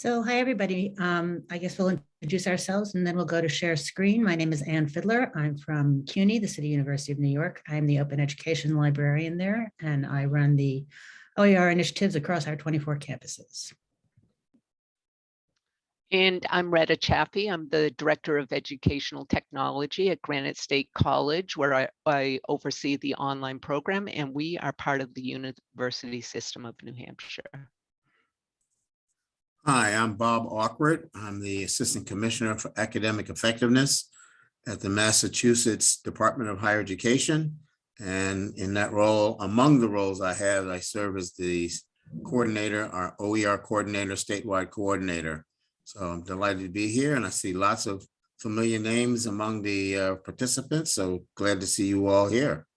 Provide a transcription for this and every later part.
So hi, everybody. Um, I guess we'll introduce ourselves and then we'll go to share screen. My name is Ann Fiedler. I'm from CUNY, the City University of New York. I'm the open education librarian there, and I run the OER initiatives across our 24 campuses. And I'm Retta Chaffee. I'm the Director of Educational Technology at Granite State College, where I, I oversee the online program, and we are part of the University System of New Hampshire. Hi, I'm Bob Awkward. I'm the Assistant Commissioner for Academic Effectiveness at the Massachusetts Department of Higher Education. And in that role, among the roles I have, I serve as the coordinator, our OER coordinator, statewide coordinator. So I'm delighted to be here and I see lots of familiar names among the uh, participants. So glad to see you all here.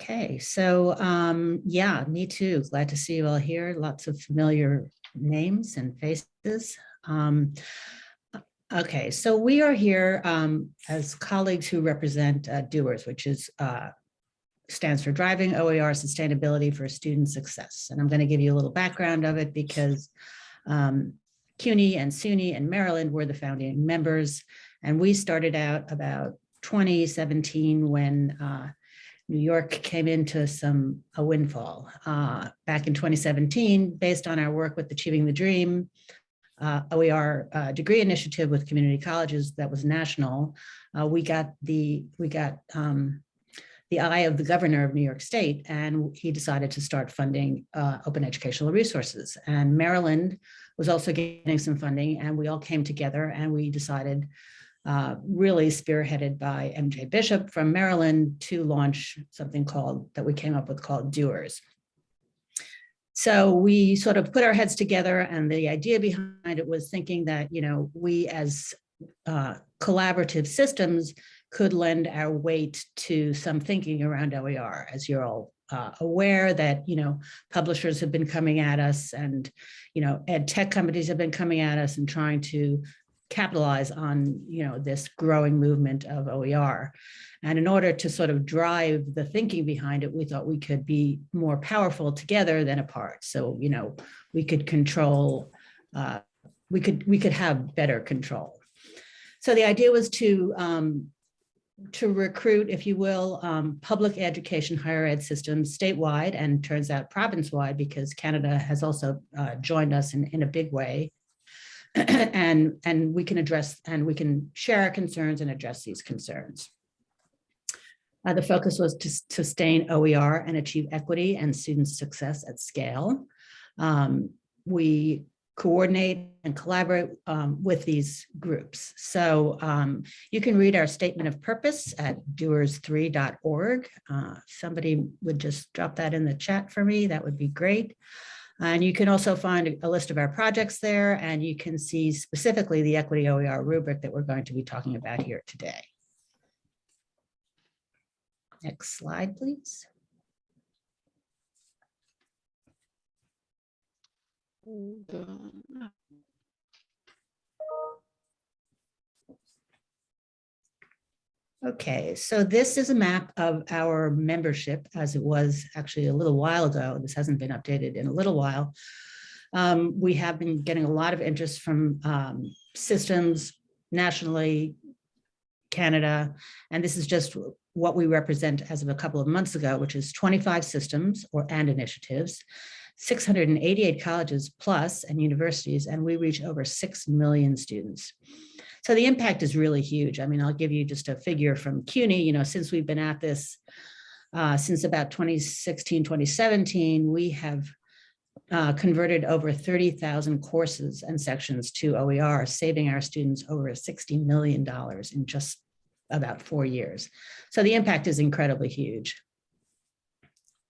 Okay, so um, yeah, me too. Glad to see you all here. Lots of familiar names and faces. Um, okay, so we are here um, as colleagues who represent uh, DOERS, which is uh, stands for Driving OER Sustainability for Student Success. And I'm going to give you a little background of it because um, CUNY and SUNY and Maryland were the founding members. And we started out about 2017 when uh, New York came into some a windfall. Uh, back in 2017, based on our work with Achieving the Dream, uh, OER uh, degree initiative with community colleges that was national, uh, we got the we got um, the eye of the governor of New York State, and he decided to start funding uh, open educational resources. And Maryland was also getting some funding, and we all came together and we decided uh, really spearheaded by MJ Bishop from Maryland to launch something called that we came up with called Doers. So we sort of put our heads together and the idea behind it was thinking that, you know, we as uh, collaborative systems could lend our weight to some thinking around OER, as you're all uh, aware that, you know, publishers have been coming at us and, you know, ed tech companies have been coming at us and trying to capitalize on, you know, this growing movement of OER. And in order to sort of drive the thinking behind it, we thought we could be more powerful together than apart. So, you know, we could control, uh, we could we could have better control. So the idea was to um, to recruit, if you will, um, public education higher ed systems statewide and turns out province-wide because Canada has also uh, joined us in, in a big way and, and we can address and we can share our concerns and address these concerns. Uh, the focus was to sustain OER and achieve equity and student success at scale. Um, we coordinate and collaborate um, with these groups. So um, you can read our statement of purpose at doers3.org. Uh, somebody would just drop that in the chat for me. That would be great. And you can also find a list of our projects there, and you can see specifically the Equity OER rubric that we're going to be talking about here today. Next slide, please. Okay, so this is a map of our membership as it was actually a little while ago. This hasn't been updated in a little while. Um, we have been getting a lot of interest from um, systems nationally, Canada, and this is just what we represent as of a couple of months ago, which is 25 systems or and initiatives, 688 colleges plus and universities, and we reach over 6 million students. So the impact is really huge. I mean, I'll give you just a figure from CUNY, you know, since we've been at this, uh, since about 2016, 2017, we have uh, converted over 30,000 courses and sections to OER, saving our students over $60 million in just about four years. So the impact is incredibly huge.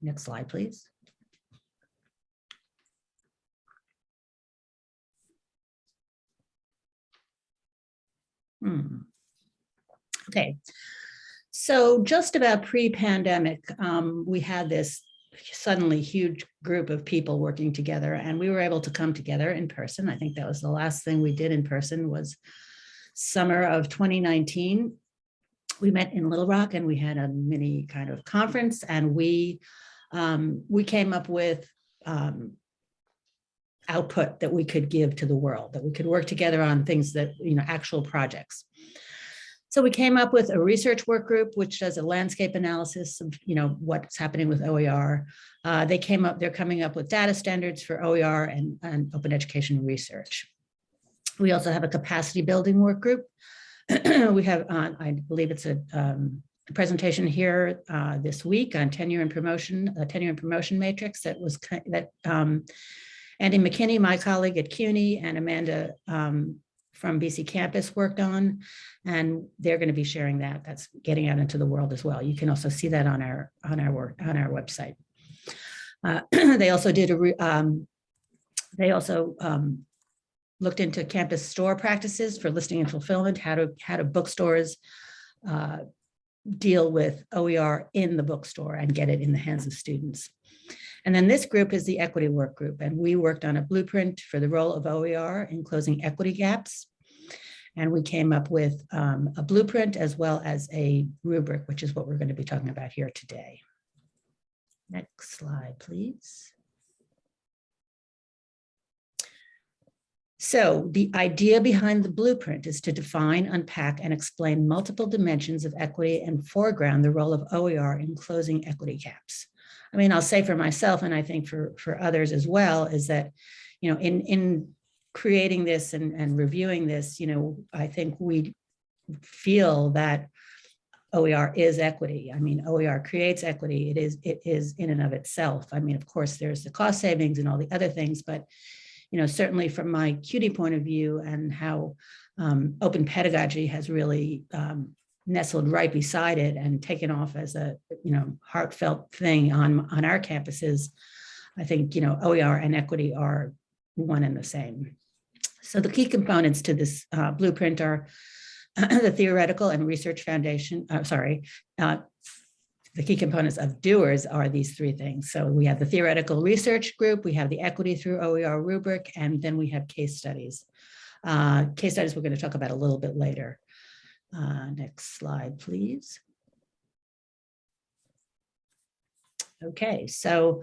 Next slide, please. Hmm. Okay, so just about pre-pandemic, um, we had this suddenly huge group of people working together and we were able to come together in person. I think that was the last thing we did in person was summer of 2019. We met in Little Rock and we had a mini kind of conference and we um, we came up with um, output that we could give to the world, that we could work together on things that, you know, actual projects. So we came up with a research work group, which does a landscape analysis of, you know, what's happening with OER. Uh, they came up, they're coming up with data standards for OER and, and open education research. We also have a capacity building work group. we have, uh, I believe it's a, um, presentation here uh, this week on tenure and promotion, a tenure and promotion matrix that was that um, Andy McKinney, my colleague at CUNY, and Amanda um, from BC Campus worked on, and they're going to be sharing that. That's getting out into the world as well. You can also see that on our on our work on our website. Uh, they also did a um, they also um, looked into campus store practices for listing and fulfillment. How to how do bookstores uh, deal with OER in the bookstore and get it in the hands of students. And then this group is the equity work group, and we worked on a blueprint for the role of OER in closing equity gaps. And we came up with um, a blueprint as well as a rubric, which is what we're going to be talking about here today. Next slide, please. So the idea behind the blueprint is to define, unpack, and explain multiple dimensions of equity and foreground the role of OER in closing equity gaps. I mean, I'll say for myself, and I think for, for others as well, is that, you know, in, in creating this and, and reviewing this, you know, I think we feel that OER is equity. I mean, OER creates equity. It is, it is in and of itself. I mean, of course, there's the cost savings and all the other things, but you know, certainly from my CUNY point of view and how um, open pedagogy has really um, nestled right beside it and taken off as a, you know, heartfelt thing on, on our campuses, I think, you know, OER and equity are one and the same. So the key components to this uh, blueprint are the theoretical and research foundation, uh, sorry, uh, the key components of doers are these three things. So we have the theoretical research group, we have the equity through OER rubric, and then we have case studies. Uh, case studies we're going to talk about a little bit later. Uh, next slide, please. Okay, so,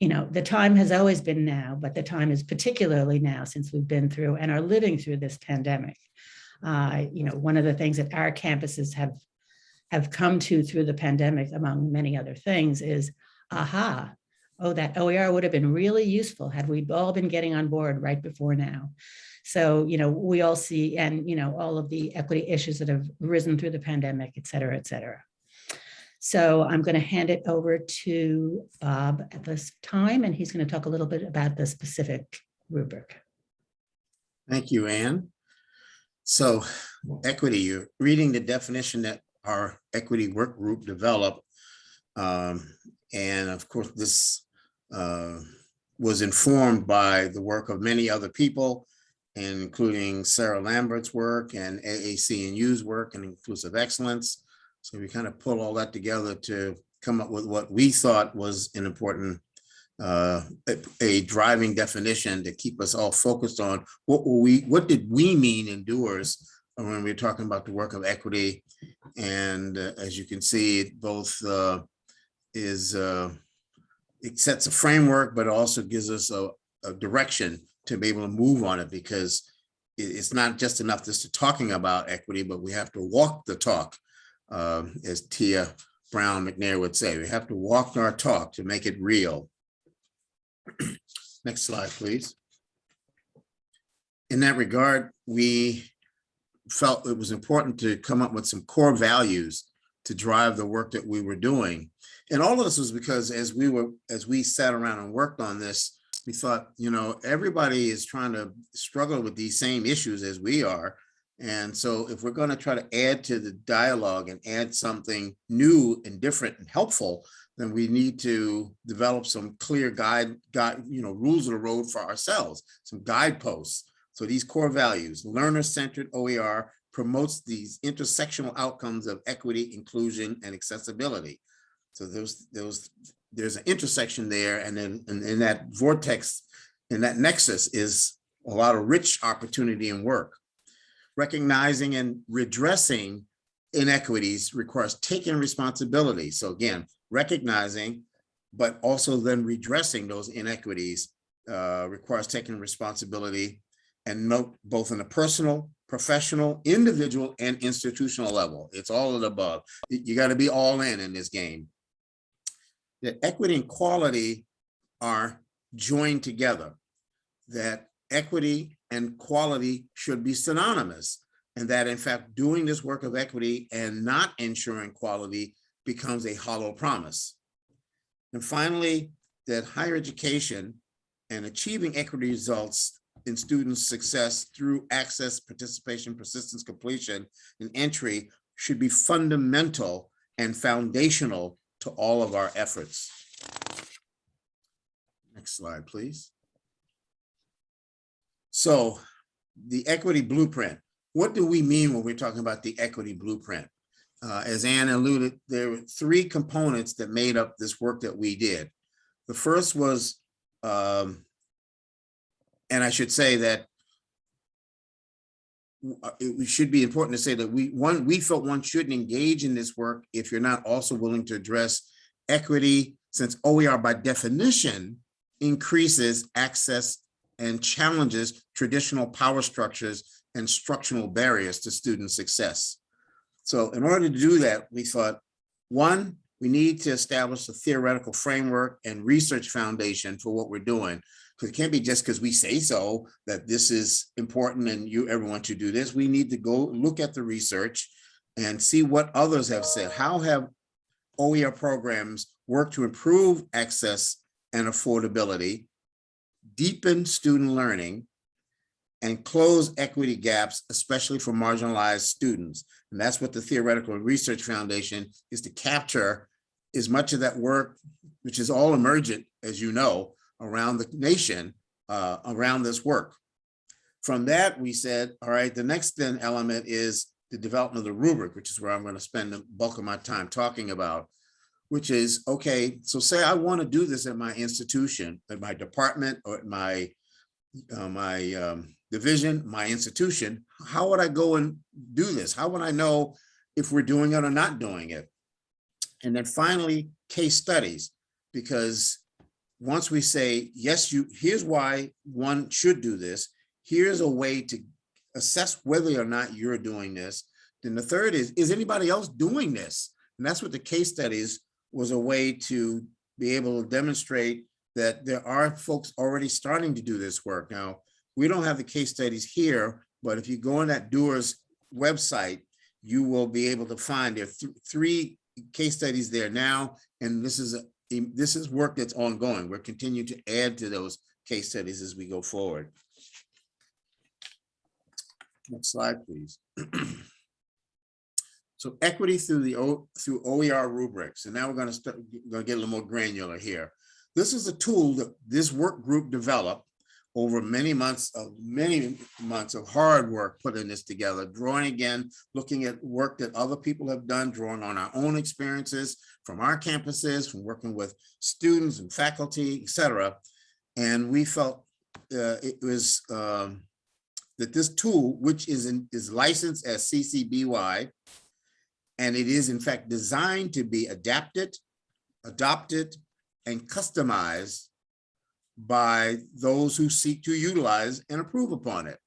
you know, the time has always been now, but the time is particularly now since we've been through and are living through this pandemic. Uh, you know, one of the things that our campuses have have come to through the pandemic, among many other things, is aha, oh, that OER would have been really useful had we all been getting on board right before now. So, you know, we all see, and, you know, all of the equity issues that have risen through the pandemic, et cetera, et cetera. So I'm going to hand it over to Bob at this time, and he's going to talk a little bit about the specific rubric. Thank you, Ann. So equity, you're reading the definition that our equity work group developed. Um, and of course, this uh, was informed by the work of many other people, including Sarah Lambert's work and AAC&U's work and Inclusive Excellence. So we kind of pull all that together to come up with what we thought was an important uh, a, a driving definition to keep us all focused on what were we, what did we mean in doers when we we're talking about the work of equity. And uh, as you can see, both uh, is, uh, it sets a framework, but it also gives us a, a direction to be able to move on it because it, it's not just enough just to talking about equity, but we have to walk the talk, um, as Tia Brown McNair would say. We have to walk our talk to make it real. Next slide, please. In that regard, we felt it was important to come up with some core values to drive the work that we were doing. And all of this was because as we were, as we sat around and worked on this, we thought, you know, everybody is trying to struggle with these same issues as we are. And so if we're going to try to add to the dialogue and add something new and different and helpful, then we need to develop some clear guide, you know, rules of the road for ourselves, some guideposts. So these core values, learner-centered OER promotes these intersectional outcomes of equity, inclusion, and accessibility. So those, those, there's an intersection there, and then in, that vortex, in that nexus is a lot of rich opportunity and work. Recognizing and redressing inequities requires taking responsibility. So again, recognizing, but also then redressing those inequities uh, requires taking responsibility and note both in a personal, professional, individual, and institutional level. It's all of the above. You got to be all in in this game. That equity and quality are joined together. That equity and quality should be synonymous. And that in fact, doing this work of equity and not ensuring quality becomes a hollow promise. And finally, that higher education and achieving equity results in students' success through access, participation, persistence, completion, and entry should be fundamental and foundational to all of our efforts. Next slide, please. So the equity blueprint, what do we mean when we're talking about the equity blueprint? Uh, as Ann alluded, there were three components that made up this work that we did. The first was, um, and I should say that Uh, it it should be important to say that we, one, we felt one shouldn't engage in this work if you're not also willing to address equity, since OER by definition increases access and challenges traditional power structures and structural barriers to student success. So in order to do that, we thought, one, we need to establish a theoretical framework and research foundation for what we're doing. Because it can't be just because we say so that this is important and you everyone should do this. We need to go look at the research and see what others have said. How have OER programs worked to improve access and affordability, deepen student learning, and close equity gaps, especially for marginalized students. And that's what the Theoretical Research Foundation is to capture as much of that work, which is all emergent, as you know, around the nation, uh, around this work. From that, we said, all right, the next then element is the development of the rubric, which is where I'm going to spend the bulk of my time talking about, which is, okay, so say I want to do this at my institution, at my department, or at my, uh, my um, division, my institution, how would I go and do this? How would I know if we're doing it or not doing it? And then finally, case studies, because once we say, yes, you, here's why one should do this, here's a way to assess whether or not you're doing this. Then the third is, is anybody else doing this? And that's what the case studies was a way to be able to demonstrate that there are folks already starting to do this work. Now, we don't have the case studies here, but if you go on that Doers website, you will be able to find there are th three case studies there now, and this is a this is work that's ongoing. We're continuing to add to those case studies as we go forward. Next slide, please. So equity through the O through OER rubrics, and now we're going to start going to get a little more granular here. This is a tool that this work group developed over many months of many months of hard work putting this together, drawing again, looking at work that other people have done, drawing on our own experiences from our campuses, from working with students and faculty, et cetera. And we felt uh, it was um, that this tool, which is, in, is licensed as CC BY, and it is in fact designed to be adapted, adopted, and customized by those who seek to utilize and approve upon it.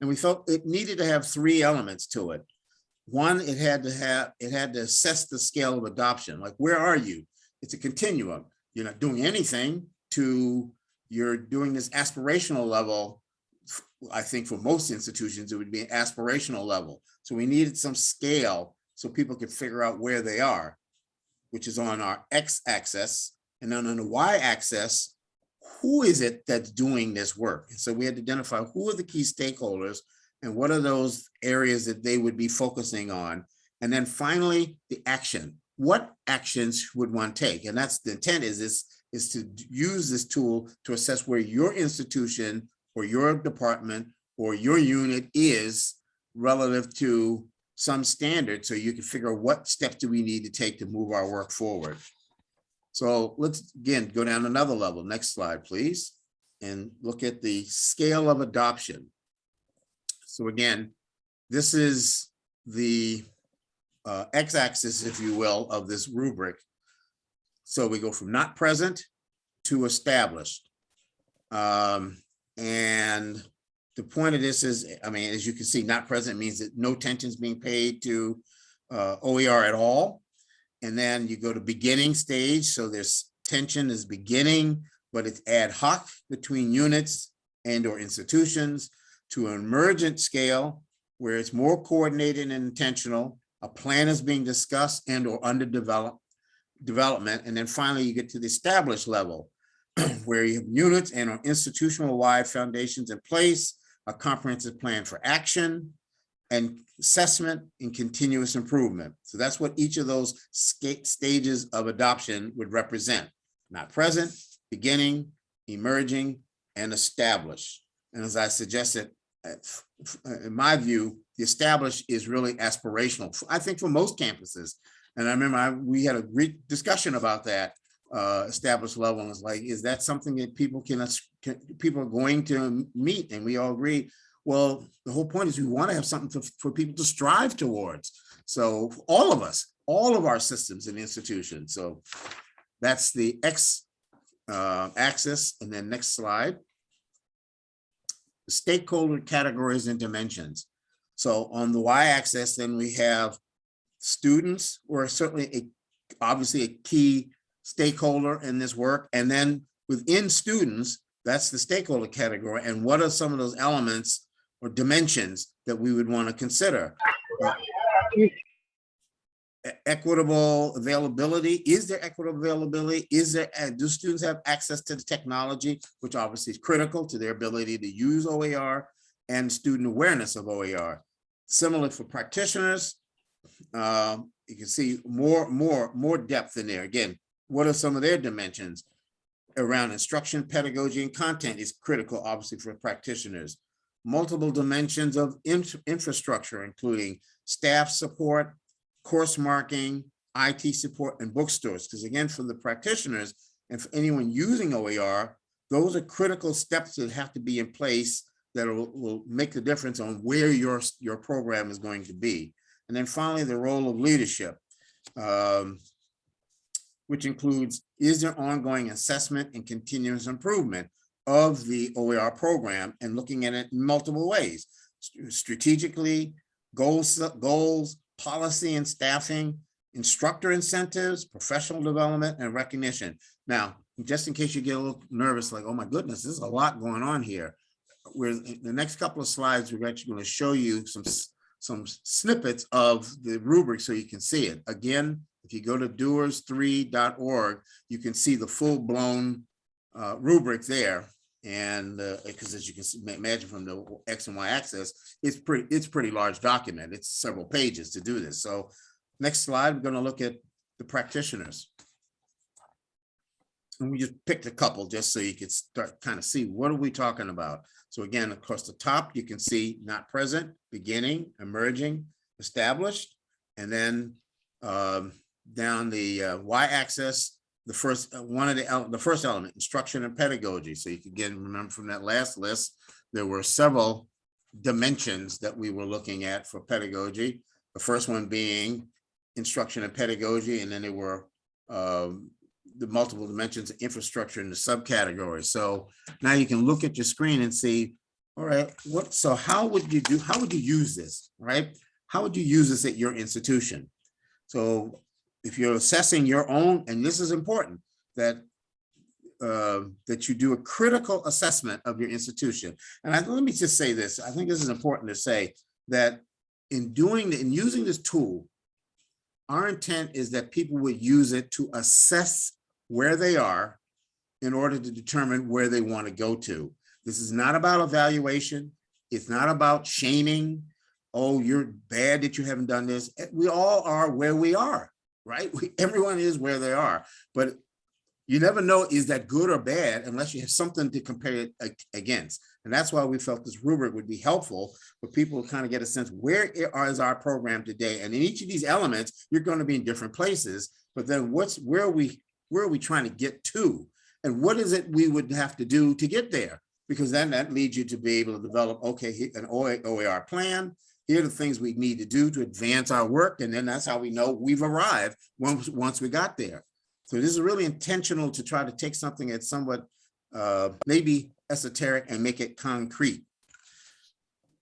And we felt it needed to have three elements to it. One, it had to have, it had to assess the scale of adoption. Like, where are you? It's a continuum. You're not doing anything to, you're doing this aspirational level. I think for most institutions, it would be an aspirational level. So we needed some scale so people could figure out where they are, which is on our X axis and then on the Y axis, who is it that's doing this work? And so we had to identify who are the key stakeholders and what are those areas that they would be focusing on? And then finally, the action. What actions would one take? And that's the intent is this is to use this tool to assess where your institution or your department or your unit is relative to some standard so you can figure out what steps do we need to take to move our work forward. So let's again go down another level. Next slide, please. And look at the scale of adoption. So again, this is the uh, x-axis, if you will, of this rubric. So we go from not present to established. Um, and the point of this is, I mean, as you can see, not present means that no attention is being paid to uh, OER at all. And then you go to beginning stage, so there's tension is beginning, but it's ad hoc between units and or institutions to an emergent scale where it's more coordinated and intentional. A plan is being discussed and or underdeveloped development. And then finally, you get to the established level where you have units and or institutional wide foundations in place, a comprehensive plan for action and assessment and continuous improvement. So that's what each of those stages of adoption would represent. Not present, beginning, emerging, and established. And as I suggested, uh, f- in my view, the established is really aspirational, I think for most campuses. And I remember I, we had a great discussion about that uh, established level. And it's like, is that something that people can, can, people are going to meet? And we all agree, well, the whole point is we want to have something for, for people to strive towards. So all of us, all of our systems and institutions. So that's the X uh, axis. And then next slide. Stakeholder categories and dimensions. So on the Y axis, then we have students who are certainly a, obviously a key stakeholder in this work. And then within students, that's the stakeholder category. And what are some of those elements or dimensions that we would want to consider? Uh, Equitable availability, is there equitable availability? Is there, uh, do students have access to the technology, which obviously is critical to their ability to use OER and student awareness of OER? Similar for practitioners, um, you can see more, more, more depth in there. Again, what are some of their dimensions? Around instruction, pedagogy, and content is critical, obviously, for practitioners. Multiple dimensions of in- infrastructure, including staff support, course marking, IT support, and bookstores. Because again, for the practitioners and for anyone using OER, those are critical steps that have to be in place that will, will make the difference on where your, your program is going to be. And then finally, the role of leadership, um, which includes, is there ongoing assessment and continuous improvement of the OER program and looking at it in multiple ways, st- strategically, goals, goals, policy and staffing, instructor incentives, professional development, and recognition. Now, just in case you get a little nervous, like, oh my goodness, there's a lot going on here. Where the next couple of slides, we're actually going to show you some some snippets of the rubric so you can see it. Again, if you go to doers3.org, you can see the full-blown uh, rubric there. And because as you can see- imagine from the X and Y axis, it's pretty, it's pretty large document. It's several pages to do this. So next slide, we're going to look at the practitioners. And we just picked a couple just so you could start kind of see what are we talking about? So again, across the top, you can see not present, beginning, emerging, established, and then um, down the uh, y-axis, the first, uh, one of the, the first element, instruction and pedagogy. So you can again, remember from that last list, there were several dimensions that we were looking at for pedagogy. The first one being instruction and pedagogy, and then there were um, the multiple dimensions of infrastructure in the subcategories. So now you can look at your screen and see, all right, what, so how would you do, how would you use this, right? How would you use this at your institution? So if you're assessing your own, and this is important, that uh, that you do a critical assessment of your institution. And I, let me just say this, I think this is important to say that in doing, in using this tool, our intent is that people would use it to assess where they are in order to determine where they want to go to. This is not about evaluation. It's not about shaming. Oh, you're bad that you haven't done this. Eh, We all are where we are, right? We, everyone is where they are, but you never know is that good or bad unless you have something to compare it against. And that's why we felt this rubric would be helpful for people to kind of get a sense where is our program today? And in each of these elements, you're going to be in different places, but then what's where are we where are we trying to get to? And what is it we would have to do to get there? Because then that leads you to be able to develop, okay, an OA OER plan. Here are the things we need to do to advance our work. And then that's how we know we've arrived once, once we got there. So this is really intentional to try to take something that's somewhat uh, maybe esoteric and make it concrete.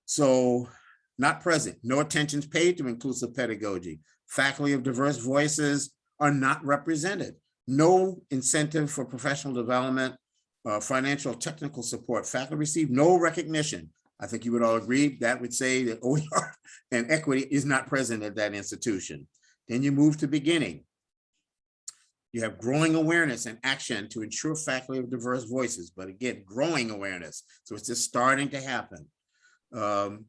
So not present, no attention's paid to inclusive pedagogy. Faculty of diverse voices are not represented. No incentive for professional development, uh, financial technical support. Faculty receive no recognition. I think you would all agree that would say that OER and equity is not present at that institution. Then you move to beginning. You have growing awareness and action to ensure faculty of diverse voices, but again, growing awareness. So it's just starting to happen. Um,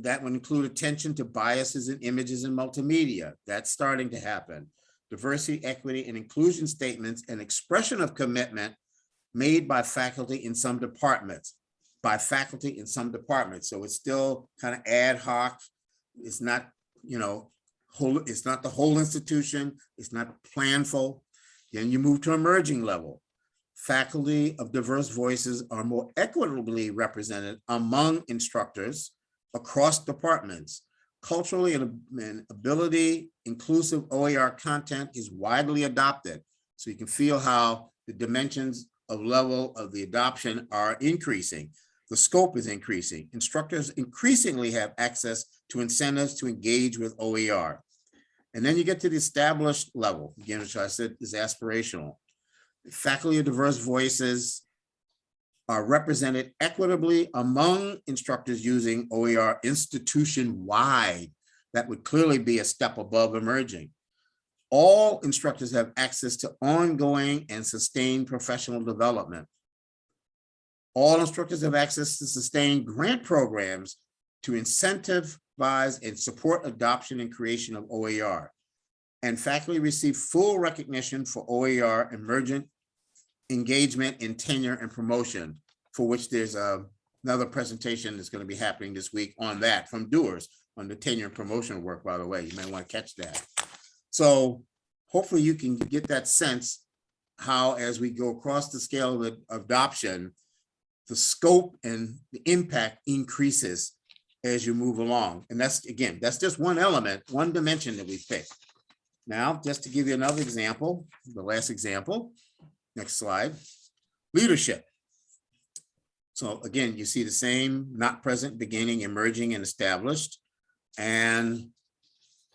that would include attention to biases and images in multimedia. That's starting to happen. Diversity, equity, and inclusion statements and expression of commitment made by faculty in some departments, by faculty in some departments. So it's still kind of ad hoc. It's not, you know, whole, it's not the whole institution. It's not planful. Then you move to emerging level. Faculty of diverse voices are more equitably represented among instructors across departments. Culturally and and ability inclusive OER content is widely adopted. So you can feel how the dimensions of level of the adoption are increasing. The scope is increasing. Instructors increasingly have access to incentives to engage with OER. And then you get to the established level, again, which I said is aspirational. Faculty of diverse voices are represented equitably among instructors using OER institution-wide. That would clearly be a step above emerging. All instructors have access to ongoing and sustained professional development. All instructors have access to sustained grant programs to incentivize and support adoption and creation of OER. And faculty receive full recognition for OER emergent engagement in tenure and promotion, for which there's a, another presentation that's going to be happening this week on that from doers on the tenure and promotion work, by the way, you may want to catch that. So hopefully you can get that sense how as we go across the scale of adoption, the scope and the impact increases as you move along. And that's, again, that's just one element, one dimension that we picked. Now, just to give you another example, the last example, next slide, leadership. So again, you see the same not present, beginning, emerging, and established. And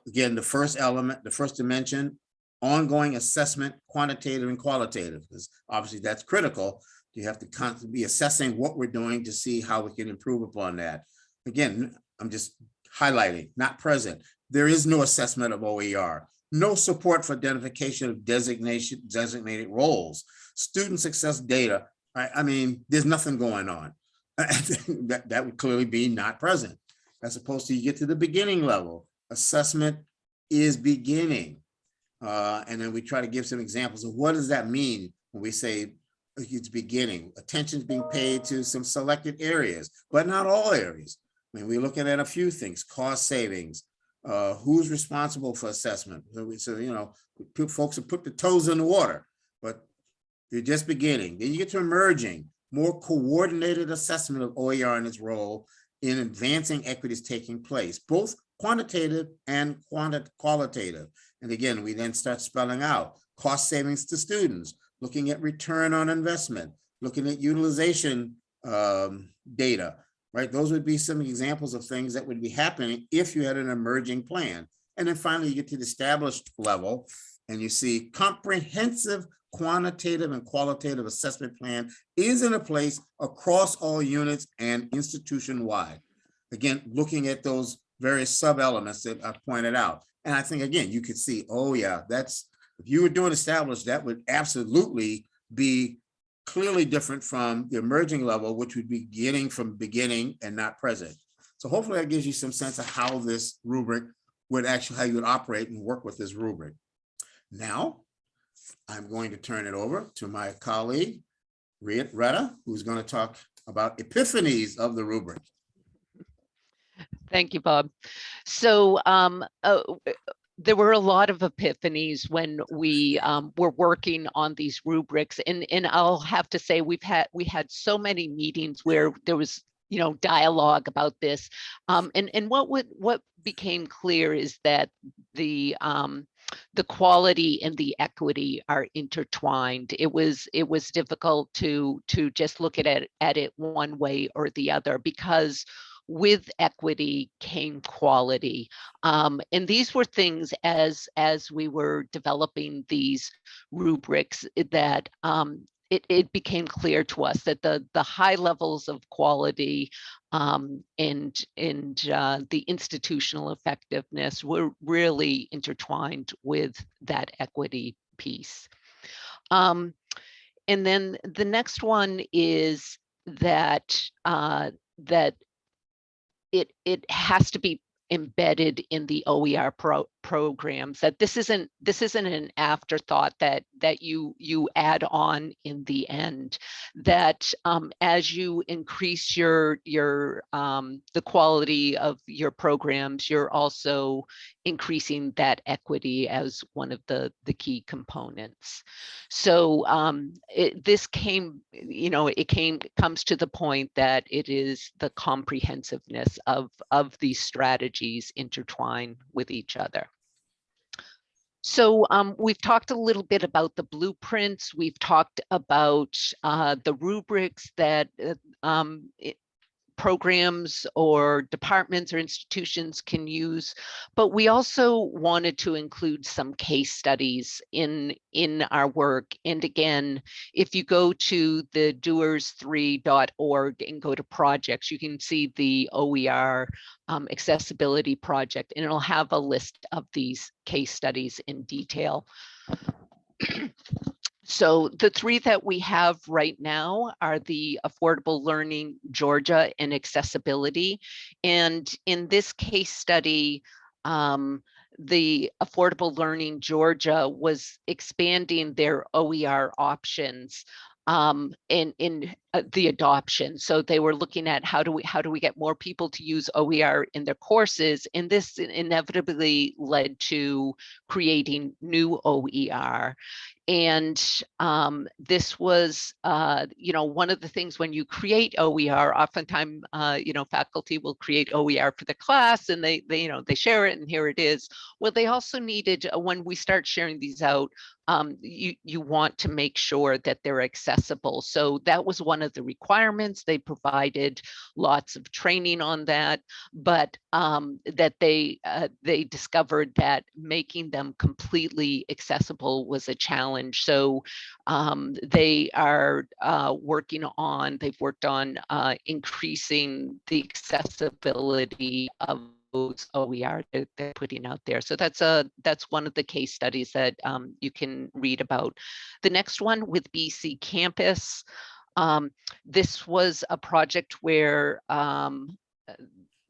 again, the first element, the first dimension, ongoing assessment, quantitative and qualitative, because obviously that's critical. You have to constantly be assessing what we're doing to see how we can improve upon that. Again, I'm just highlighting, not present. There is no assessment of OER, no support for identification of designation, designated roles, student success data. I, I mean, there's nothing going on. that, that would clearly be not present as opposed to you get to the beginning level. Assessment is beginning. Uh, and then we try to give some examples of what does that mean when we say it's beginning. Attention is being paid to some selected areas, but not all areas. I mean, we're looking at a few things, cost savings, uh, who's responsible for assessment. So, we, so you know, folks have put the toes in the water, but you're just beginning. Then you get to emerging, more coordinated assessment of OER and its role in advancing equities taking place, both quantitative and qualitative. And again, we then start spelling out cost savings to students, looking at return on investment, looking at utilization um, data, right? Those would be some examples of things that would be happening if you had an emerging plan. And then finally, you get to the established level and you see comprehensive quantitative and qualitative assessment plan is in a place across all units and institution wide. Again, looking at those various sub elements that I pointed out. And I think, again, you could see, oh yeah, that's, if you were doing established, that would absolutely be clearly different from the emerging level, which would be getting from beginning and not present. So hopefully that gives you some sense of how this rubric would actually, how you would operate and work with this rubric. Now, I'm going to turn it over to my colleague, Retta, who's going to talk about epiphanies of the rubric. Thank you, Bob. So um, uh, there were a lot of epiphanies when we um, were working on these rubrics, and and I'll have to say we've had we had so many meetings where there was you know dialogue about this, um, and and what would what became clear is that the um, the quality and the equity are intertwined. It was it was difficult to to just look at it at it one way or the other because with equity came quality. Um, and these were things as as we were developing these rubrics eh, that um, it, it became clear to us that the the high levels of quality um, and and uh, the institutional effectiveness were really intertwined with that equity piece. Um, and then the next one is that uh, that it it has to be embedded in the OER pro programs that this isn't this isn't an afterthought that that you you add on in the end that um, as you increase your your um, the quality of your programs you're also increasing that equity as one of the the key components so um, it, this came you know it came comes to the point that it is the comprehensiveness of of these strategies intertwine with each other so um, we've talked a little bit about the blueprints. We've talked about uh, the rubrics that uh, um, programs or departments or institutions can use, but we also wanted to include some case studies in, in our work. And again, if you go to the doers3.org and go to projects, you can see the OER um, accessibility project, and it'll have a list of these case studies in detail. So the three that we have right now are the Affordable Learning Georgia and accessibility. And in this case study, um, the Affordable Learning Georgia was expanding their OER options um, in in uh, the adoption. So they were looking at how do we how do we get more people to use OER in their courses, and this inevitably led to creating new OER. And um, this was, uh, you know, one of the things when you create OER, oftentimes, uh, you know, faculty will create OER for the class and they, they, you know, they share it and here it is. Well, they also needed, uh, when we start sharing these out, um, you, you want to make sure that they're accessible. So that was one of the requirements. They provided lots of training on that, but um, that they, uh, they discovered that making them completely accessible was a challenge. So um, they are uh, working on, they've worked on uh, increasing the accessibility of those OER that they're putting out there. So that's a that's one of the case studies that um, you can read about. The next one with BC Campus. Um, this was a project where um,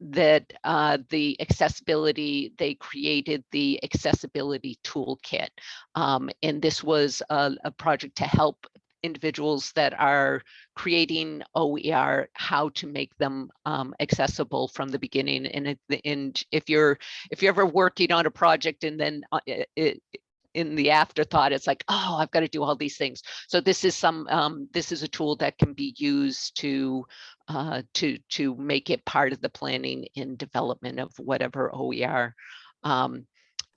that uh, the accessibility, they created the accessibility toolkit. Um, and this was a, a, project to help individuals that are creating OER, how to make them um, accessible from the beginning. And, it, and if you're if you're ever working on a project and then uh, it, in the afterthought, it's like, oh, I've got to do all these things. So this is some, um, this is a tool that can be used to, uh, to, to make it part of the planning and development of whatever OER. Um,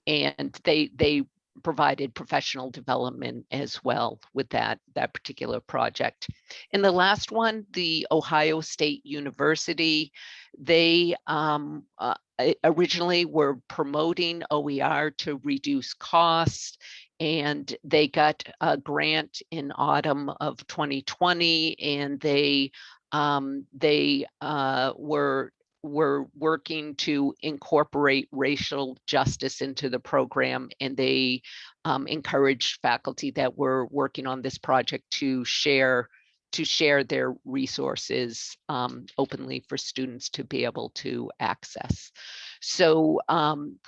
and they, they provided professional development as well with that, that particular project. And the last one, the Ohio State University, they um, uh, originally were promoting OER to reduce costs and they got a grant in autumn of 2020 and they um, they uh, were were working to incorporate racial justice into the program and they um, encouraged faculty that were working on this project to share to share their resources um, openly for students to be able to access. So um,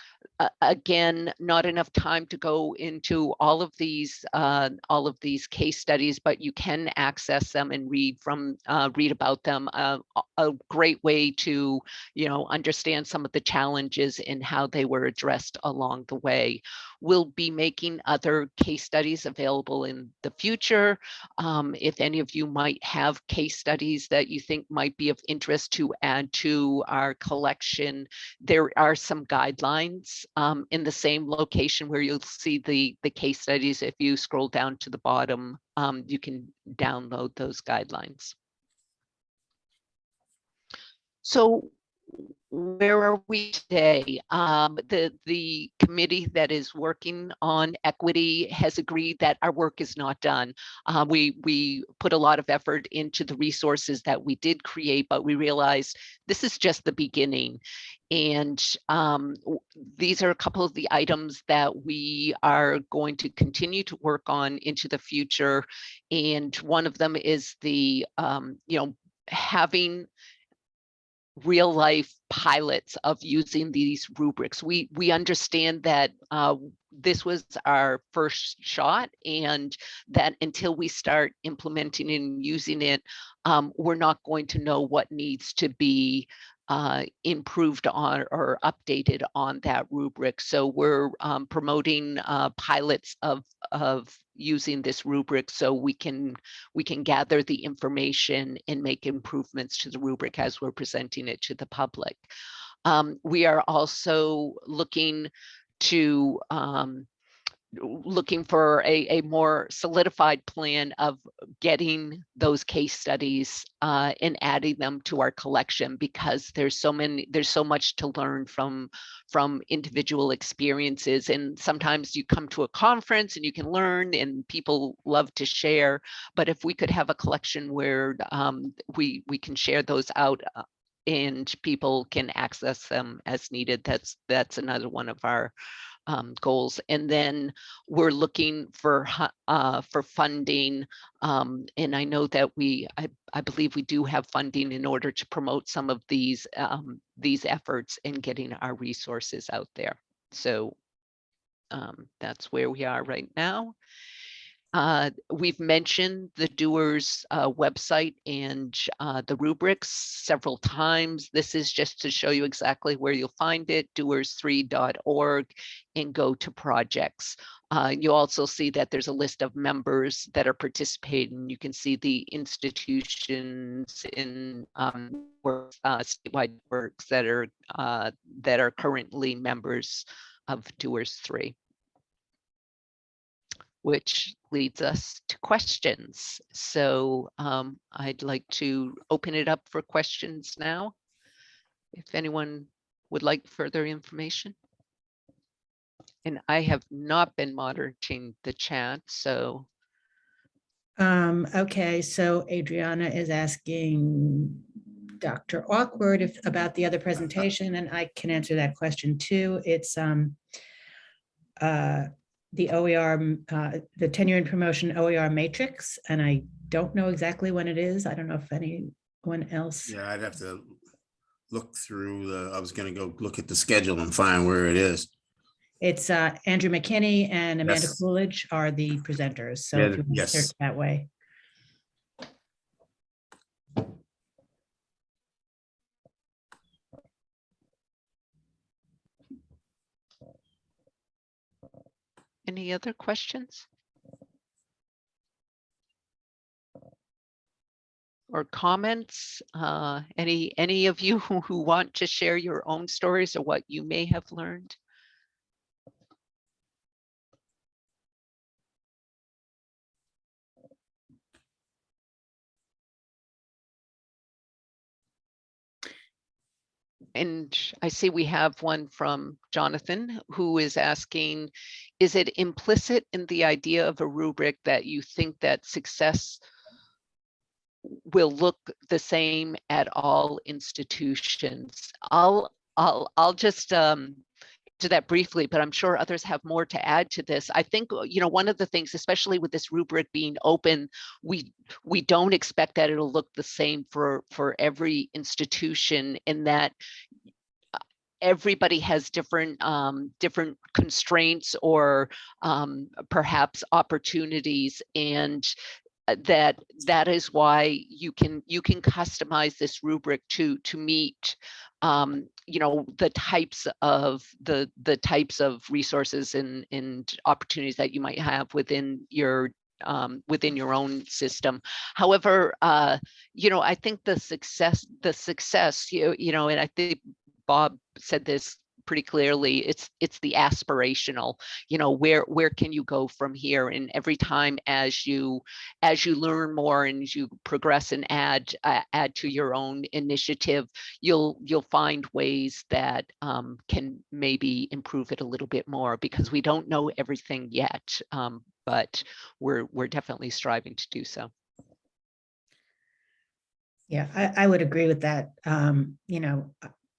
again, not enough time to go into all of these uh, all of these case studies, but you can access them and read from uh, read about them. Uh, a great way to you know understand some of the challenges and how they were addressed along the way. We'll be making other case studies available in the future. Um, if any of you might have case studies that you think might be of interest to add to our collection, there there are some guidelines um, in the same location where you'll see the, the case studies. If you scroll down to the bottom, um, you can download those guidelines. So where are we today? Um, the, the committee that is working on equity has agreed that our work is not done. Uh, we, we put a lot of effort into the resources that we did create, but we realized this is just the beginning. And um, these are a couple of the items that we are going to continue to work on into the future. And one of them is the, um, you know, having real life pilots of using these rubrics. We we understand that uh, this was our first shot and that until we start implementing and using it, um, we're not going to know what needs to be uh, improved on or updated on that rubric. So we're um, promoting uh, pilots of of using this rubric so we can we can gather the information and make improvements to the rubric as we're presenting it to the public. Um, we are also looking to um, looking for a, a more solidified plan of getting those case studies uh, and adding them to our collection because there's so many there's so much to learn from from individual experiences. And sometimes you come to a conference and you can learn and people love to share but if we could have a collection where um, we we can share those out uh, and people can access them as needed that's that's another one of our um, goals. And then we're looking for uh, for funding. Um, and I know that we, I, I believe we do have funding in order to promote some of these um, these efforts and getting our resources out there. So um, that's where we are right now. Uh, we've mentioned the doers uh, website and uh, the rubrics several times. This is just to show you exactly where you'll find it, doers3.org and go to projects. Uh, you also see that there's a list of members that are participating. You can see the institutions in um, work, uh, statewide works that are uh, that are currently members of Doers 3 which leads us to questions. So um, I'd like to open it up for questions now. If anyone would like further information. And I have not been monitoring the chat, so Um, okay, so Adriana is asking Dr. Awkward if, about the other presentation, and I can answer that question too. It's, um, uh, the OER, uh, the tenure and promotion OER matrix, and I don't know exactly when it is. I don't know if anyone else. Yeah, I'd have to look through the, I was gonna go look at the schedule and find where it is. It's, uh, Andrew McKinney and Amanda Yes. Coolidge are the presenters, so Yeah, if you want to yes. search that way. Any other questions? Or comments? Uh, any, any of you who, who want to share your own stories or what you may have learned? And I see we have one from Jonathan who is asking, is it implicit in the idea of a rubric that you think that success will look the same at all institutions? I'll, I'll, I'll just um, to that briefly, but I'm sure others have more to add to this. I think, uh, you know, one of the things, especially with this rubric being open, we we don't expect that it'll look the same for for every institution in that everybody has different um, different constraints or um, perhaps opportunities and uh, that that is why you can you can customize this rubric to to meet um, you know the types of the the types of resources and and opportunities that you might have within your um, within your own system. However, uh, you know, I think the success, the success, you, you know, and I think Bob said this pretty clearly, it's, it's the aspirational, you know, where, where can you go from here? And every time as you, as you learn more and you progress and add, uh, add to your own initiative, you'll, you'll find ways that um, can maybe improve it a little bit more because we don't know everything yet. Um, but we're, we're definitely striving to do so. Yeah, I, I would agree with that. Um, you know,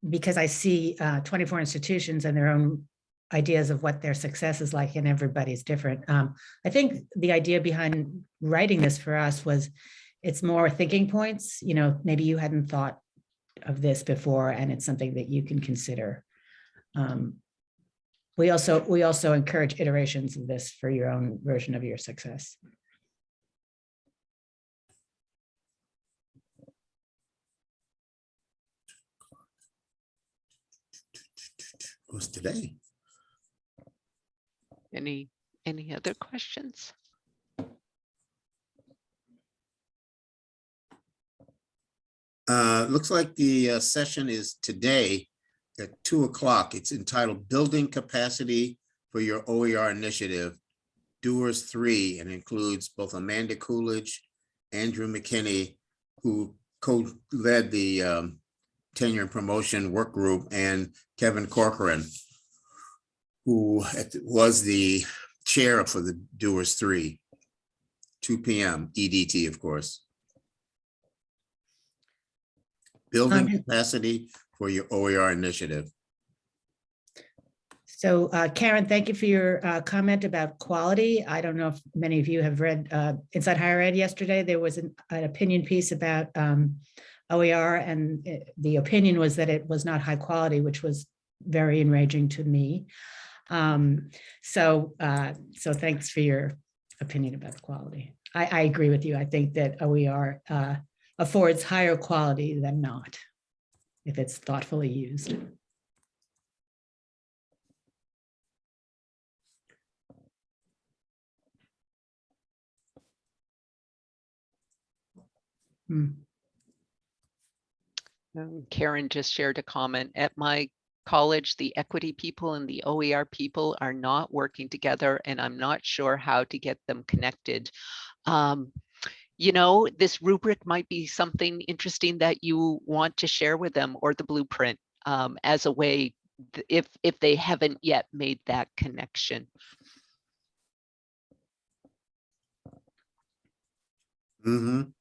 because I see uh, 24 institutions and their own ideas of what their success is like and everybody's different. Um, I think the idea behind writing this for us was it's more thinking points, you know, maybe you hadn't thought of this before and it's something that you can consider. Um, we also, we also encourage iterations of this for your own version of your success. Was today. Any, any other questions? Uh, looks like the uh, session is today at two o'clock. It's entitled Building Capacity for Your OER Initiative, Doers Three, and includes both Amanda Coolidge, Andrew McKinney, who co-led the um, tenure and promotion work group, and Kevin Corcoran, who was the chair for the Doers Three, two PM EDT, of course. Building Um, capacity for your OER initiative. So uh, Karen, thank you for your uh, comment about quality. I don't know if many of you have read uh, Inside Higher Ed yesterday. There was an an opinion piece about um, OER and it- the opinion was that it was not high quality, which was very enraging to me. Um, So, uh, so thanks for your opinion about the quality. I, I agree with you. I think that OER uh, affords higher quality than not if it's thoughtfully used. Hmm. Um, Karen just shared a comment. At my college, the equity people and the OER people are not working together and I'm not sure how to get them connected. Um, you know, this rubric might be something interesting that you want to share with them or the blueprint um, as a way if if they haven't yet made that connection. Mhm.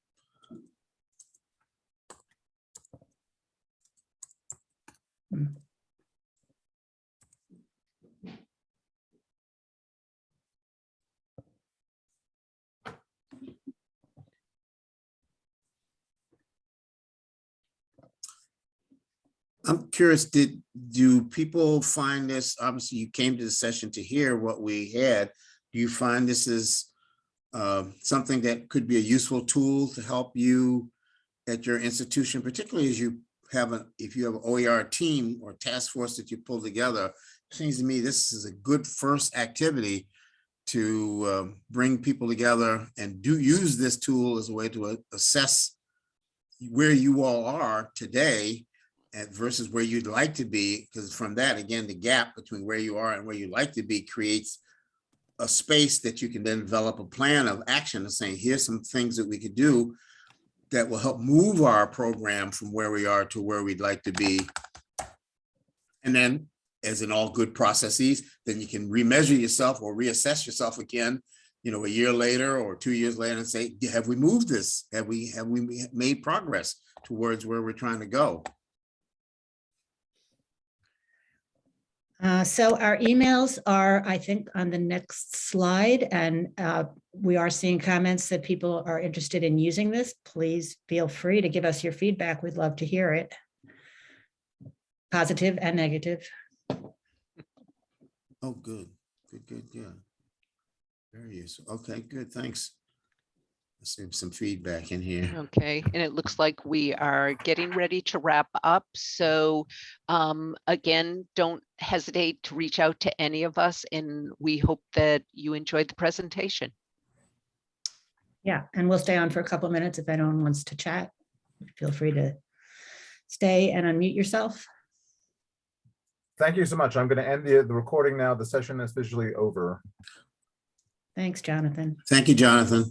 I'm curious, did, do people find this, obviously you came to the session to hear what we had. Do you find this is um, something that could be a useful tool to help you at your institution, particularly as you have a, if you have an OER team or task force that you pull together? Seems to me this is a good first activity to um, bring people together and do use this tool as a way to uh, assess where you all are today and versus where you'd like to be, because from that, again, the gap between where you are and where you'd like to be creates a space that you can then develop a plan of action and saying, here's some things that we could do that will help move our program from where we are to where we'd like to be. And then, as in all good processes, then you can remeasure yourself or reassess yourself again, you know, a year later or two years later and say, have we moved this? Have we, have we made progress towards where we're trying to go? Uh, So our emails are, I think, on the next slide, and uh, we are seeing comments that people are interested in using this. Please feel free to give us your feedback. We'd love to hear it. Positive and negative. Oh, good, good, good, yeah. Very useful. Okay, good, thanks. Let's see some feedback in here. Okay, and it looks like we are getting ready to wrap up. So um, again, don't hesitate to reach out to any of us and we hope that you enjoyed the presentation. Yeah, and we'll stay on for a couple of minutes if anyone wants to chat. Feel free to stay and unmute yourself. thank you so much. I'm going to end the, the recording now. The session is officially over. Thanks, Jonathan. Thank you, Jonathan.